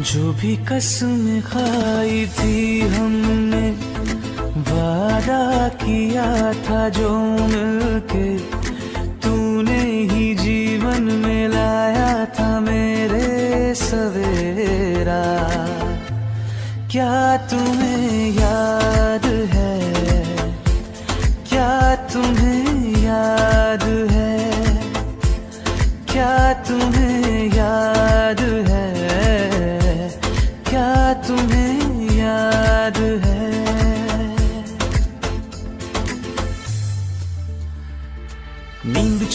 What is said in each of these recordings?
जो भी कसम खाई थी हमने, वादा किया था जो मिलके, तूने ही जीवन में लाया था मेरे सवेरा। क्या तुम्हें याद है? क्या तुम्हें याद है? क्या तुम्हें याद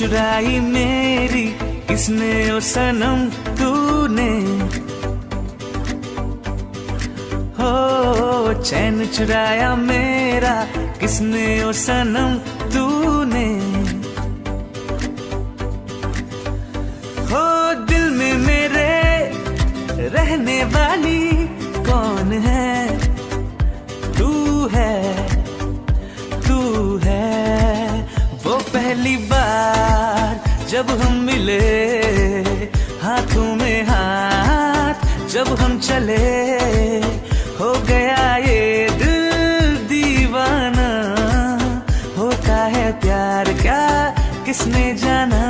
चुराई मेरी, किसने ओ सनम तूने? हो, चैन चुराया मेरा, किसने ओ सनम तूने? हो, दिल में मेरे रहने वाली कौन है? तू है तू है। पहली बार जब हम मिले हाथों में हाथ, जब हम चले, हो गया ये दिल दीवाना। होता है प्यार क्या, किसने जाना?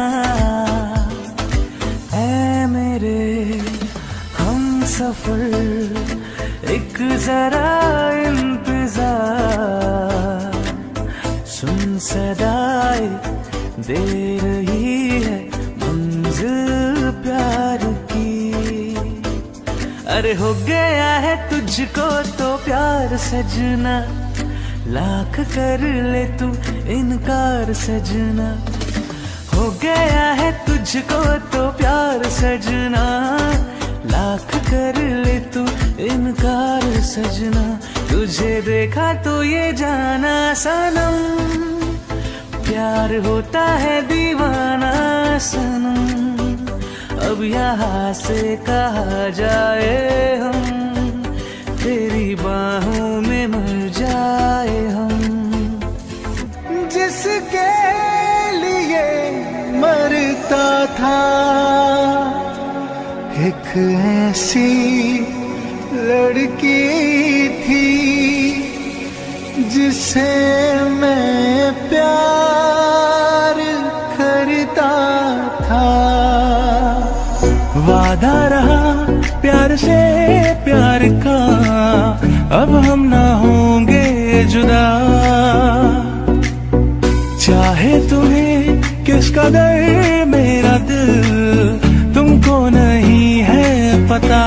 है मेरे, हम सफ़र, एक जरा इंतज़ार। सुन सदाए दे रही है मंजिल प्यार की। अरे हो गया है तुझको तो प्यार सजना, लाख कर ले तू इनकार सजना। हो गया है तुझको तो प्यार सजना, लाख कर ले तू इनकार सजना। तुझे देखा तो ये जाना सनम। प्यार होता है दीवाना सनम। अब यहाँ से कहा जाए हम, तेरी बाहों में मर जाए हम। जिसके लिए मरता था, एक ऐसी लड़की थी, जिसे मैं प्यार करता था। वादा रहा प्यार से, प्यार का। अब हम ना होंगे जुदा। चाहे तुम्हें किस कदर मेरा दिल, तुमको नहीं है पता।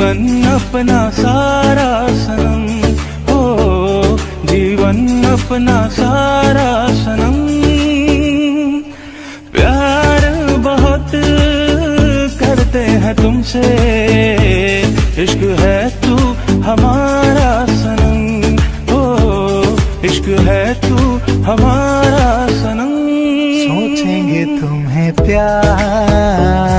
जीवन अपना सारा सनम। हो जीवन अपना सारा सनम। प्यार बहुत करते हैं तुमसे, इश्क है तू हमारा सनम। हो इश्क है तू हमारा सनम। सोचेंगे तुम्हें प्यार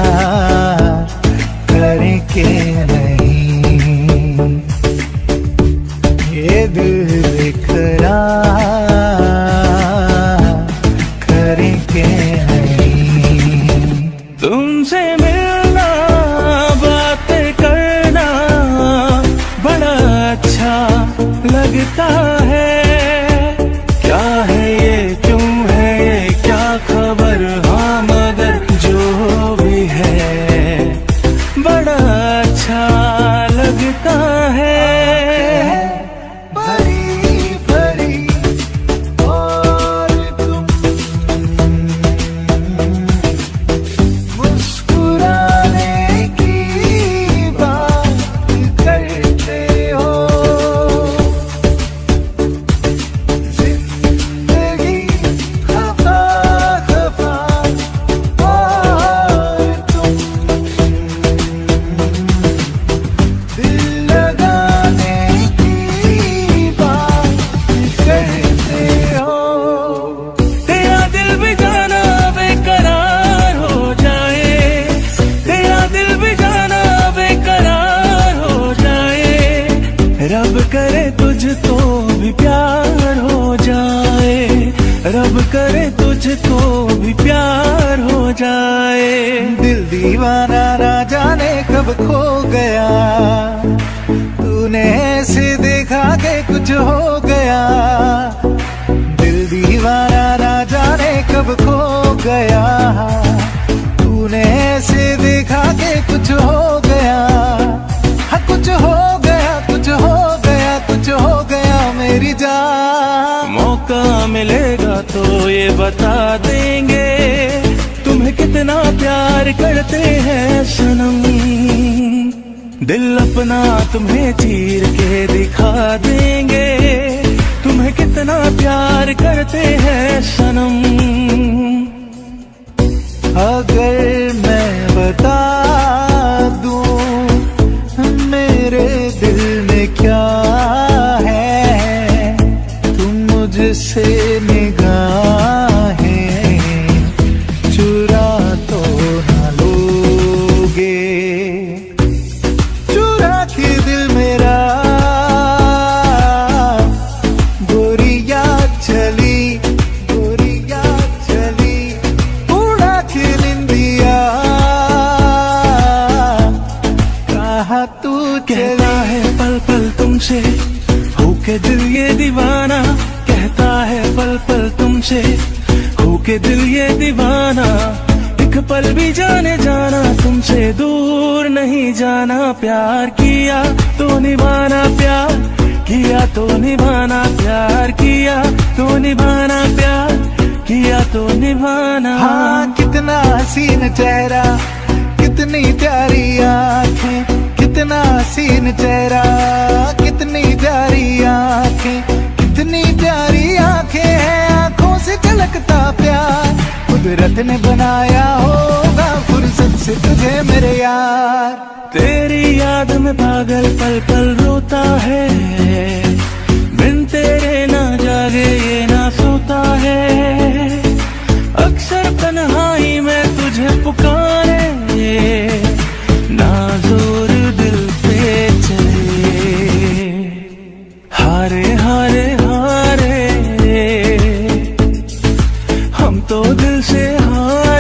तो दिल से हारे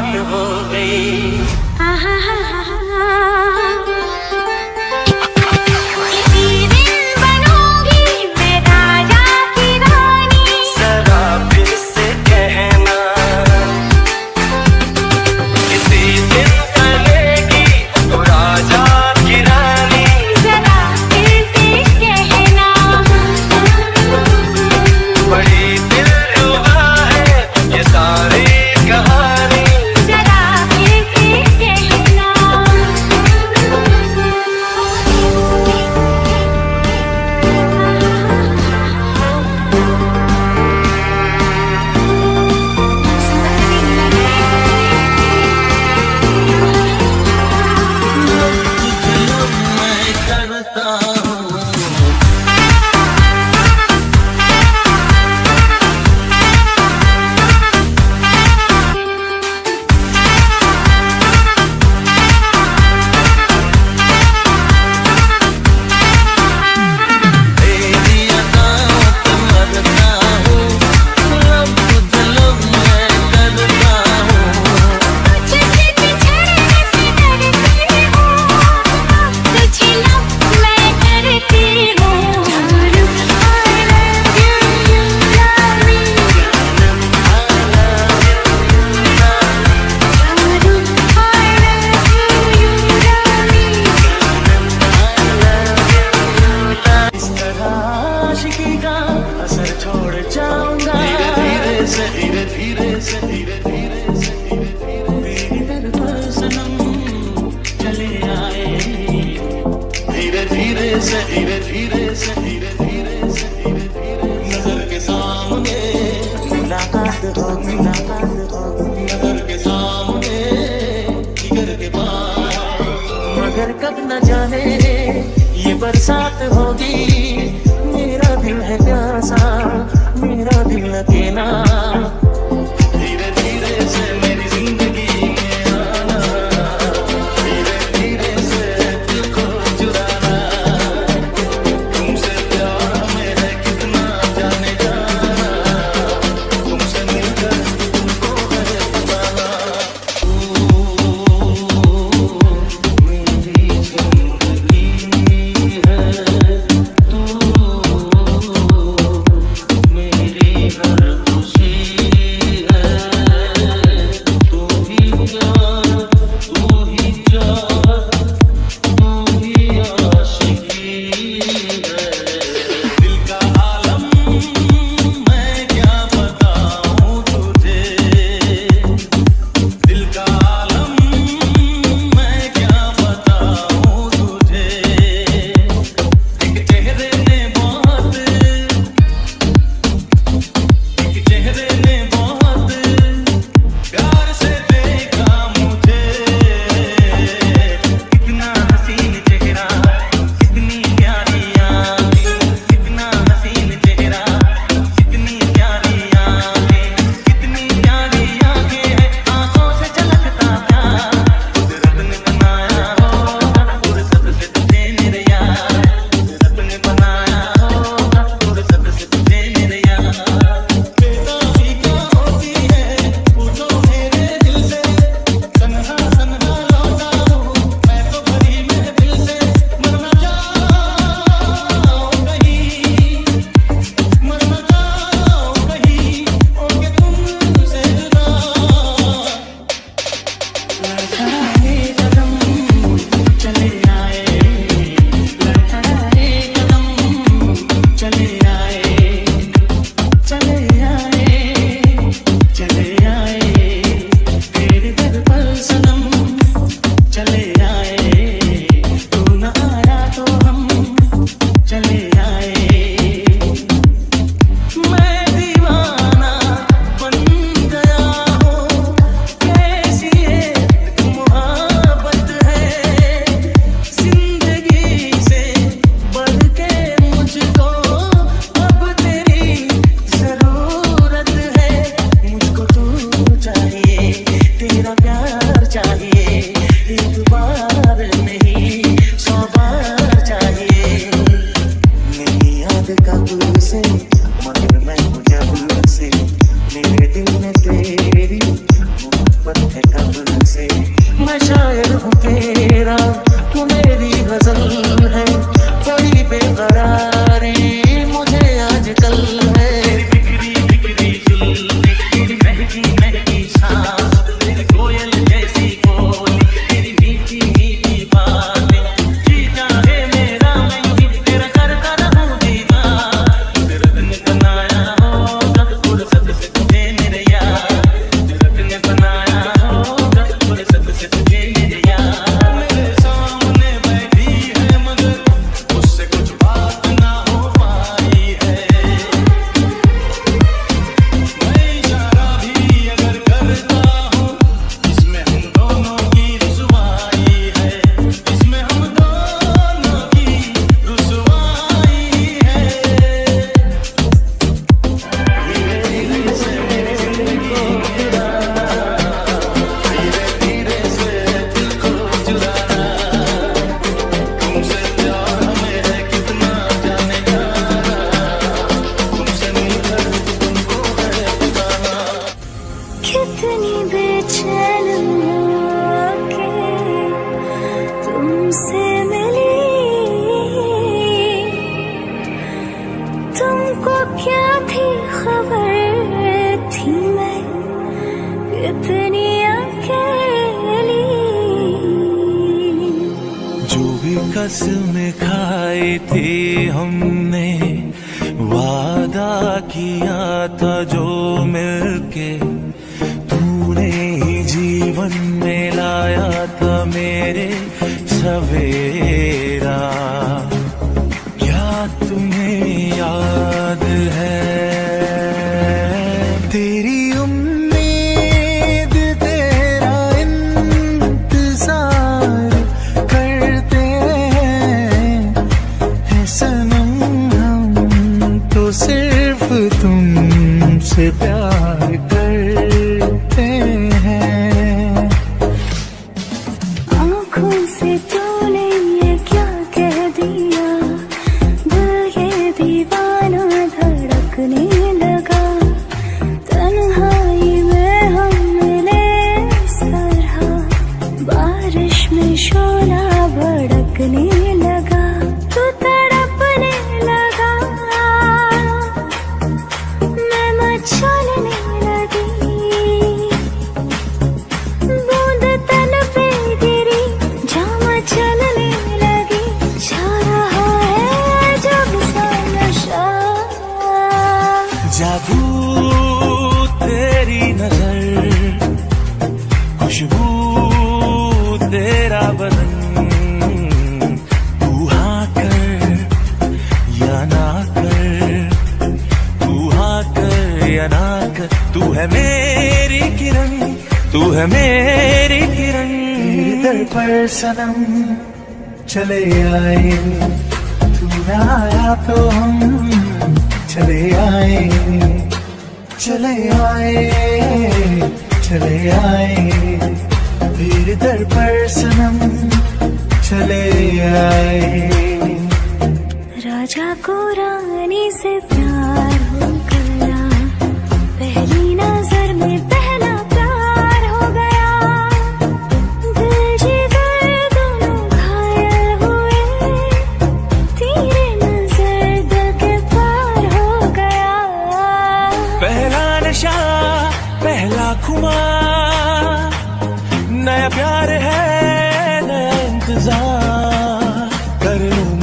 वही बात हो गई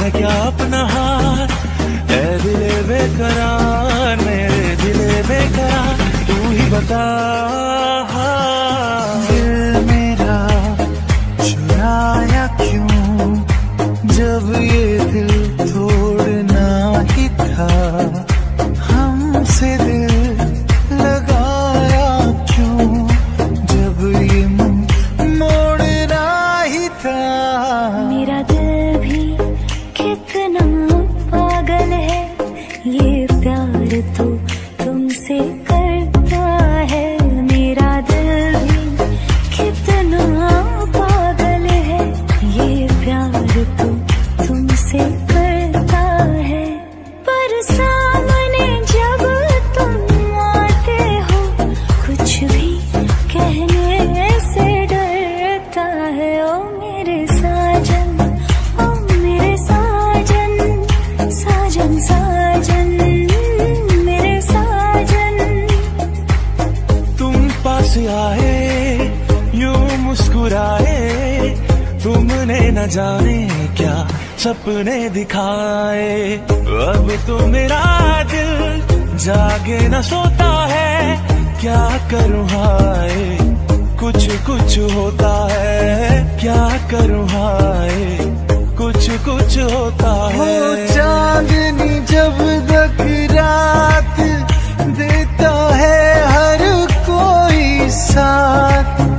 है क्या अपना हाथ? ऐ दिले बेकरार मेरे दिले बेकरार तू ही बता। भी कुछ होता है। चांदनी जब तक रात देता है हर कोई साथ।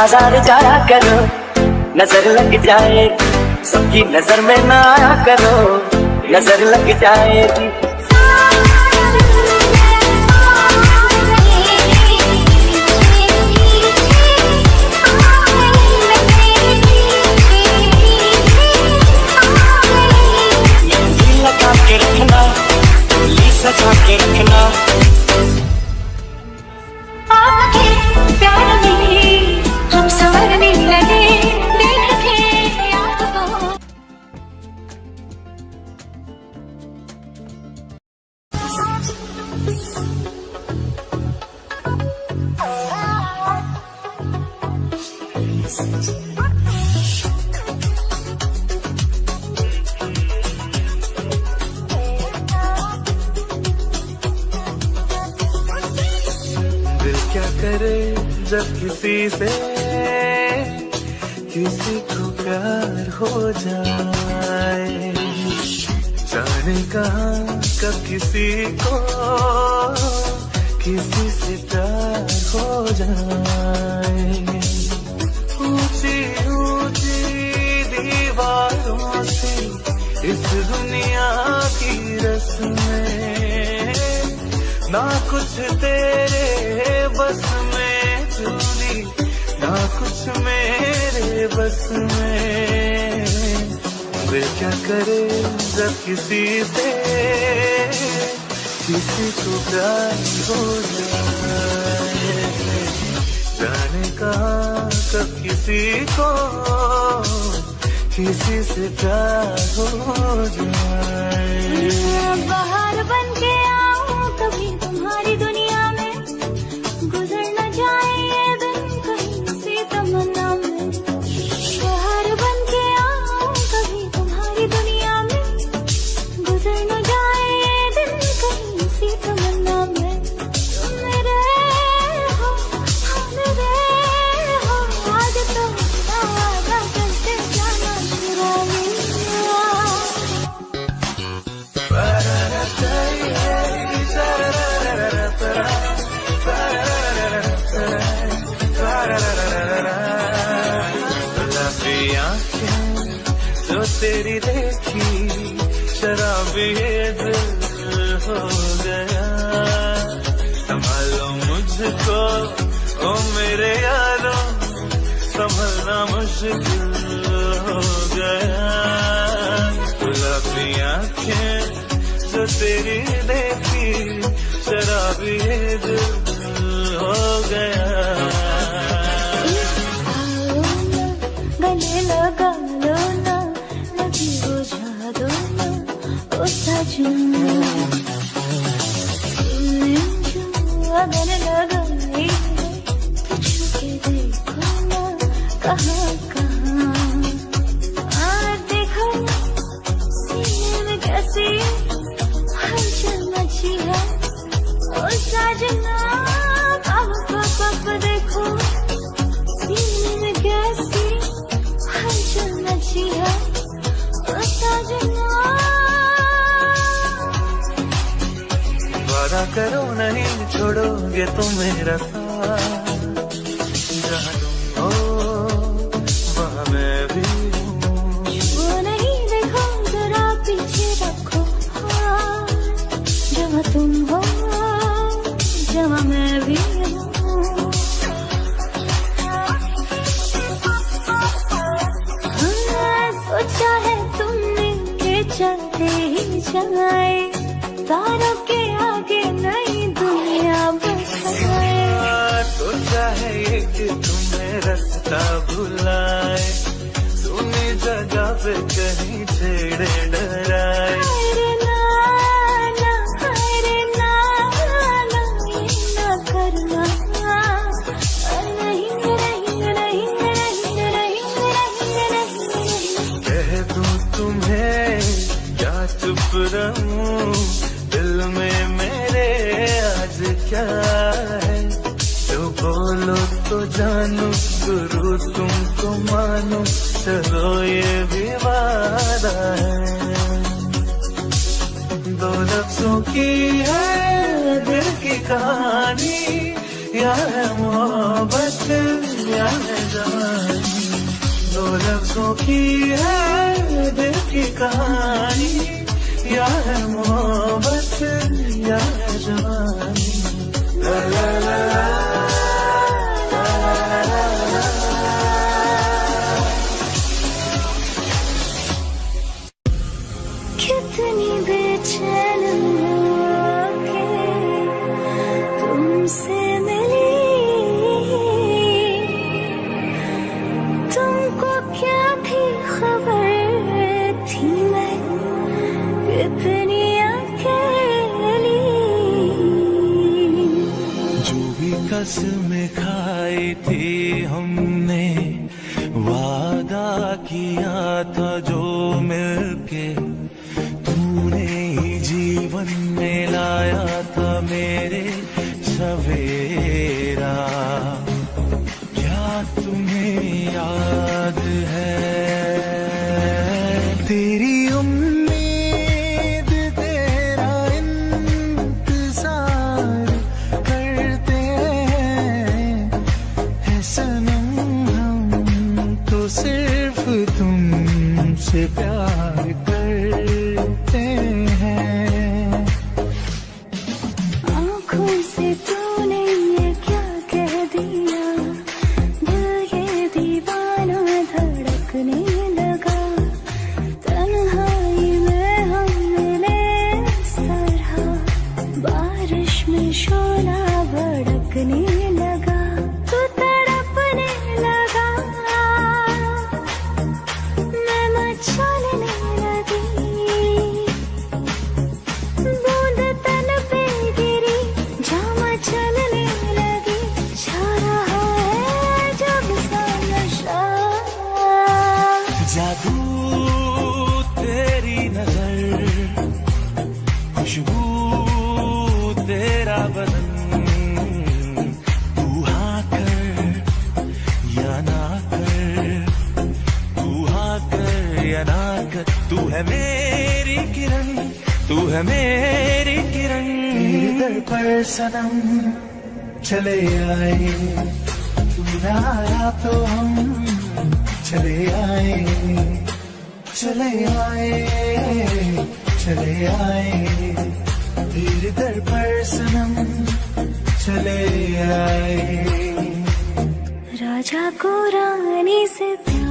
बाज़ार जाया करो। नज़र लग जाए, सबकी नज़र में ना आया करो। नज़र लग जाएगी किसी को किसी से प्यार हो जाए। बाहर बन के मुश्किल हो गया। गुलाबी आँखें जो तेरी देखी शराबी दिल हो गया। गले लगा लो ना, नदी बुझा दो ना, ओ सजन। चलो तो जानो गुरु तुमको मानो। चलो ये विवाद है। दो लफ्जों की है दिल की कहानी, या मोहब्बत, या है जवानी। दो लफ्जों की है दिल की कहानी, या मोहब्बत, या है La la la la से प्यार करते हैं। राजा को रानी से प्यार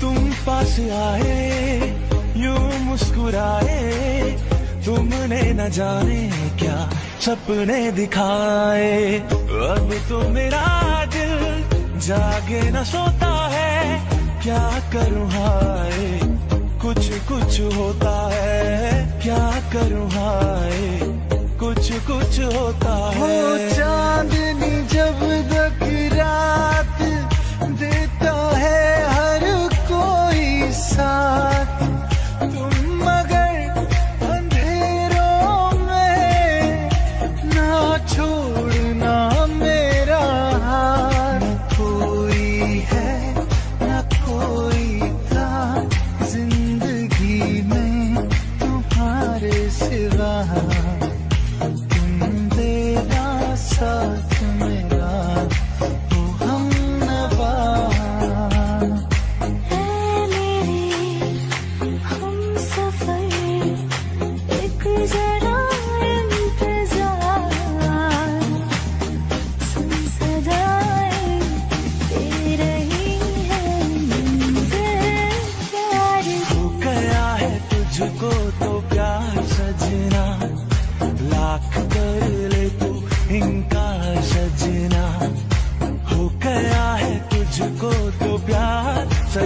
तुम पास आए तुमने न जाने क्या सपने दिखाए। अब तो मेरा दिल जागे न सोता है, क्या करूँ हाय? कुछ कुछ होता है, क्या करूँ हाय? कुछ कुछ होता है। वो चांदनी जब तक रात देता है हर कोई साथ।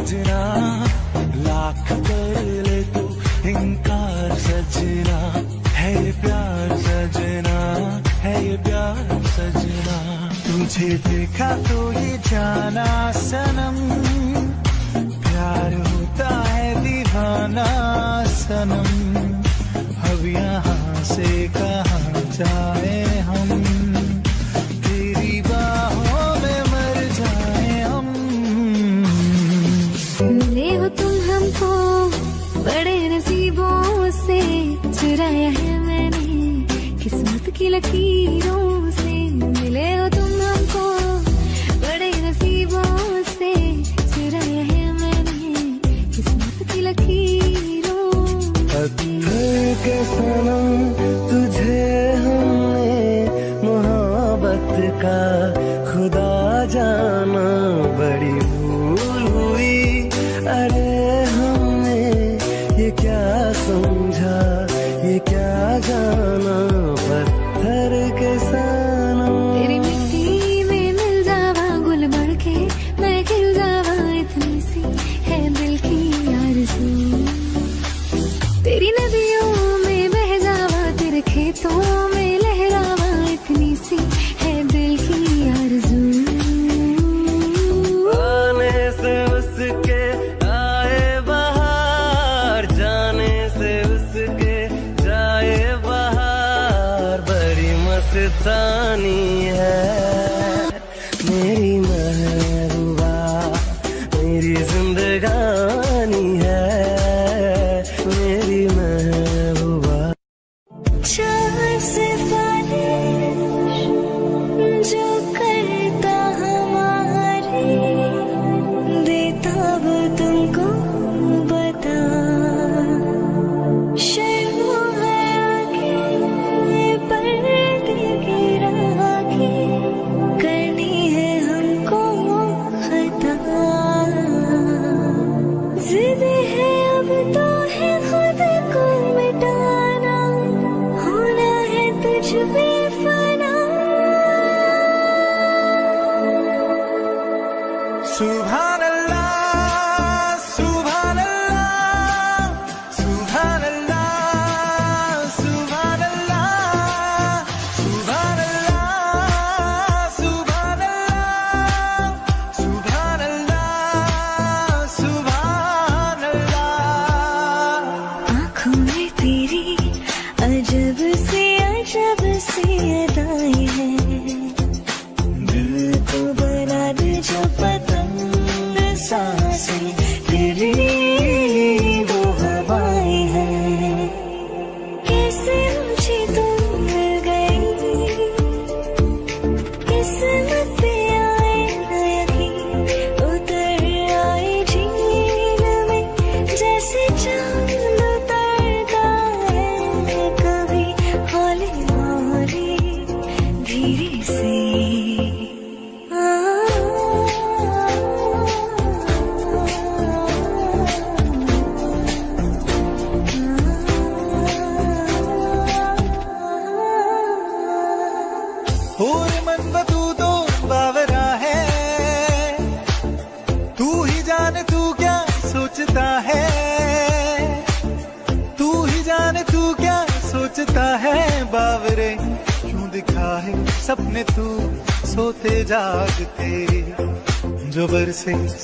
सजना, लाख कर ले तू इनकार सजना। है ये प्यार सजना, है ये प्यार सजना। तुझे देखा तो ये जाना सनम, प्यार होता है दीवाना सनम। अब यहाँ से कहा जाए हम? तीरों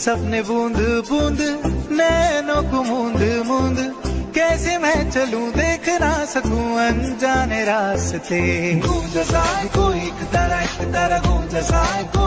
सपने बूंद बूंद, नैनों को मूंद मूंद, कैसे मैं चलूँ देख ना सकूँ अनजाने रास्ते। गूंज साए को एक तरह एक तरह गूंज साए को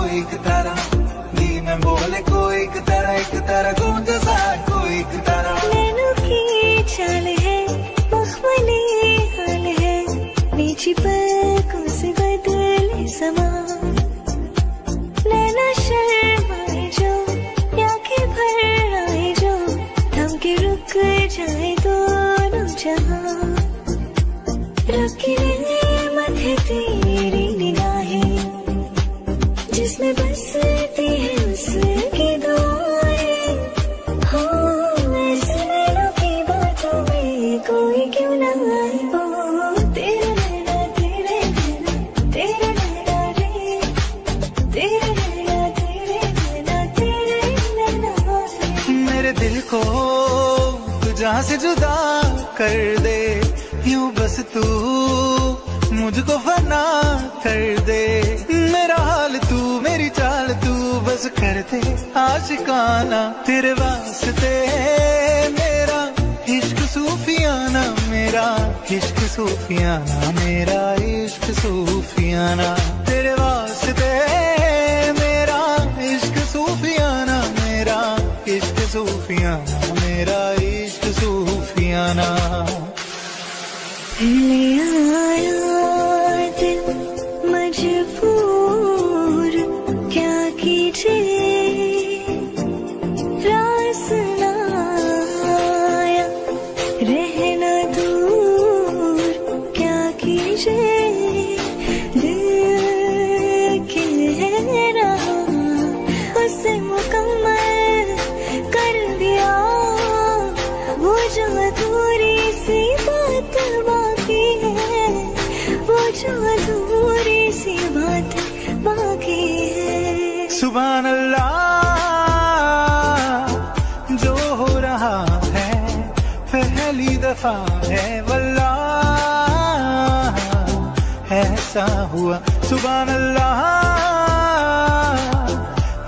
ऐसा हुआ। सुबह अल्लाह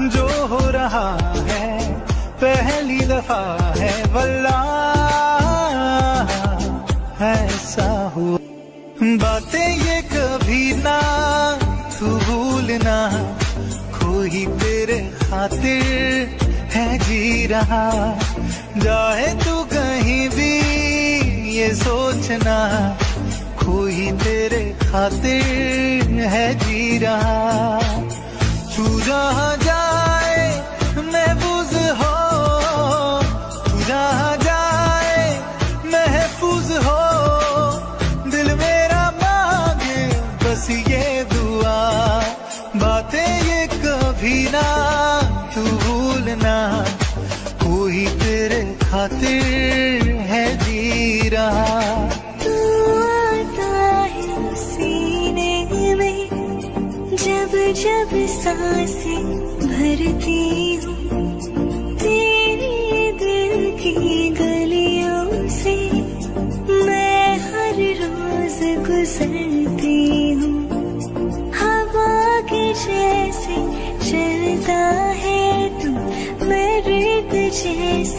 जो हो रहा है, पहली दफ़ा है वल्ला ऐसा हुआ। बातें ये कभी ना, तू भूलना खोई तेरे खातिर है जी रहा। जाए तू कहीं भी, ये सोचना। खातिर है जी रहा तू जहाँ जाए महबूज हो। तू जहाँ जाए, महफूज हो। दिल मेरा मांगे, बस ये दुआ। बातें ये कभी ना, तू भूलना। कोई तेरे खातिर जब साँसें भरती हूँ, तेरे दिल की गलियों से मैं हर रोज गुजरती हूँ। हवा के जैसे चलता है तू मैं रेत जैसी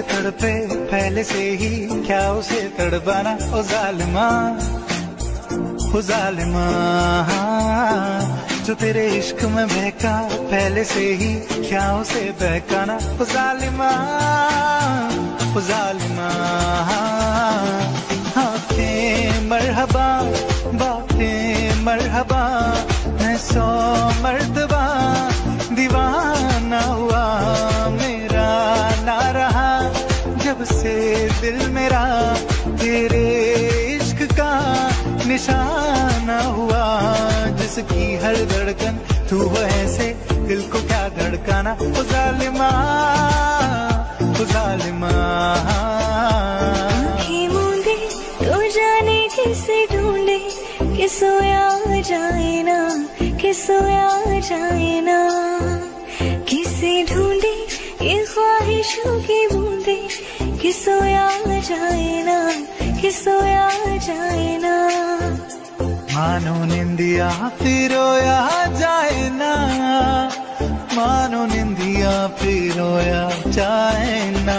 खातिर तड़पे पहले से ही, क्या उसे तड़पाना? ओ जालिमा ओ जालिमा, जो तेरे इश्क में बहका पहले से ही, क्या उसे बहकाना? ओ जालिमा ओ जालिमा मरहबा, बातें मरहबा, मैं सौ मर्तबा दिल मेरा तेरे इश्क का निशाना हुआ। जिसकी हर धड़कन तू हो ऐसे दिल को क्या धड़काना? ओ जालिमा ओ जालिमा। तो जाने किसे ढूंढे? कि सोया जाए ना? कि सोया जाए ना? किसे ढूंढे? ये ख्वाहिशों की बूंदे कि जाए कि जाए ना। मानो निंदिया फिरोया जाए ना, मानो निंदिया फिरोया जाए ना।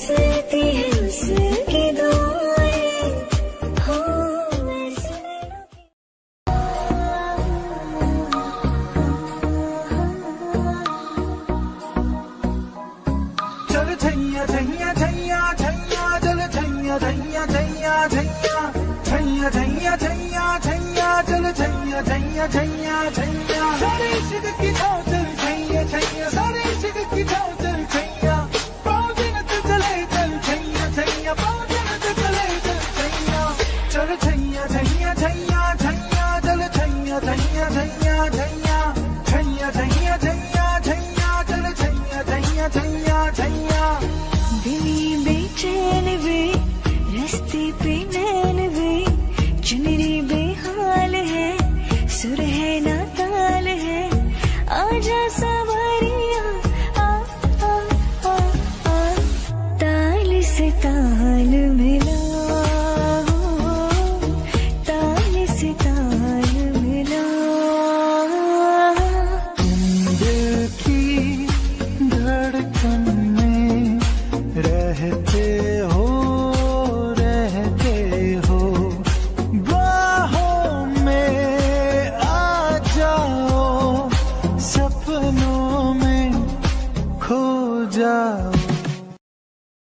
बसती है उसकी दुआएँ हो चल छैया छैया छैया छैया चल छैया छैया छैया छैया छैया छैया छैया छैया चल छैया छैया छैया छैया इश्क की